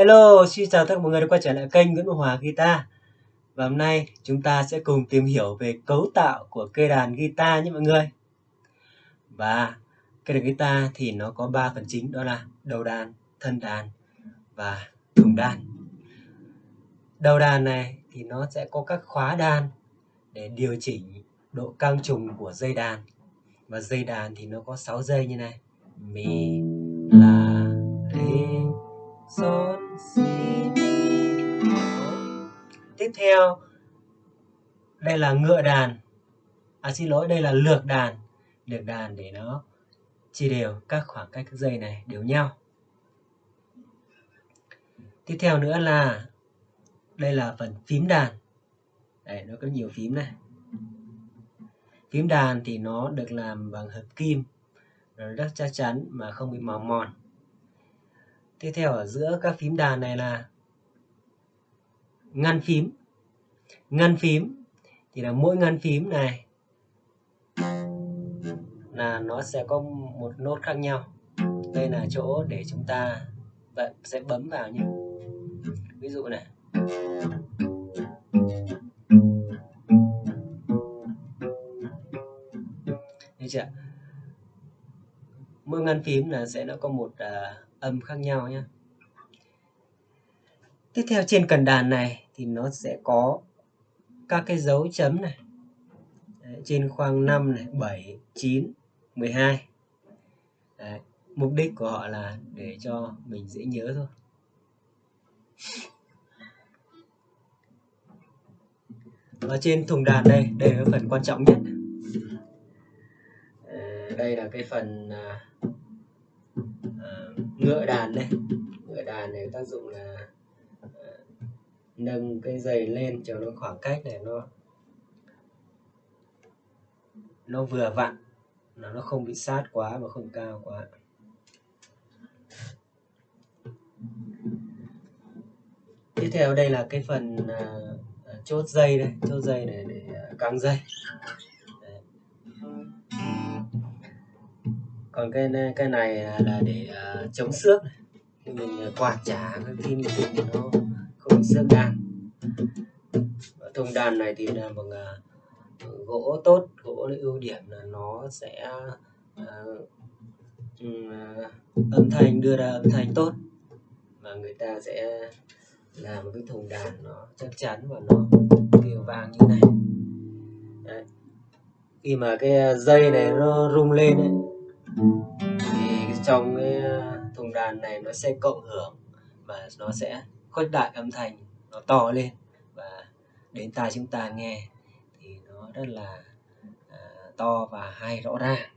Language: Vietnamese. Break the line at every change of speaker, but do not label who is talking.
Hello, xin chào tất cả mọi người đã quay trở lại kênh Nguyễn Hòa Guitar. Và hôm nay chúng ta sẽ cùng tìm hiểu về cấu tạo của cây đàn guitar nhé mọi người. Và cây đàn guitar thì nó có 3 phần chính đó là đầu đàn, thân đàn và thùng đàn. Đầu đàn này thì nó sẽ có các khóa đàn để điều chỉnh độ căng trùng của dây đàn. Và dây đàn thì nó có 6 dây như này Mi, tiếp theo. Đây là ngựa đàn. À xin lỗi, đây là lược đàn. Lược đàn để nó chia đều các khoảng cách các dây này đều nhau. Tiếp theo nữa là, đây là phần phím đàn. Đây, nó có nhiều phím này. Phím đàn thì nó được làm bằng hợp kim. Nó rất chắc chắn mà không bị màu mòn. Tiếp theo ở giữa các phím đàn này là ngăn phím ngăn phím. Thì là mỗi ngăn phím này là nó sẽ có một nốt khác nhau. Đây là chỗ để chúng ta sẽ bấm vào nhé. Ví dụ này. Thấy chưa? mỗi ngăn phím là sẽ nó có một uh, âm khác nhau nhé. Tiếp theo trên cần đàn này thì nó sẽ có các cái dấu chấm này. Đấy, trên khoang 5 này 7 9 12 Đấy, mục đích của họ là để cho mình dễ nhớ thôi. Ở trên thùng đàn đây đây là phần quan trọng nhất. Ờ, đây là cái phần uh, ngựa đàn đây. Ngựa đàn này tác dụng là nâng cái dây lên cho nó khoảng cách này nó nó vừa vặn nó nó không bị sát quá và không cao quá. Tiếp theo đây là cái phần uh, chốt dây đây chốt dây này để uh, căng dây. Còn cái cái này là để uh, chống xước này. mình quạt trả cái pin thì nó thùng bị xước đàn thùng đàn này thì là bằng uh, gỗ tốt gỗ ưu điểm là nó sẽ uh, uh, âm thanh đưa ra âm thanh tốt. Và người ta sẽ làm một cái thùng đàn nó chắc chắn và nó kêu vang như này. Đấy. khi mà cái dây này nó rung lên ấy, thì trong cái thùng đàn này nó sẽ cộng hưởng và nó sẽ khuếch đại âm thanh nó to lên và đến tai chúng ta nghe thì nó rất là uh, to và hay rõ ràng.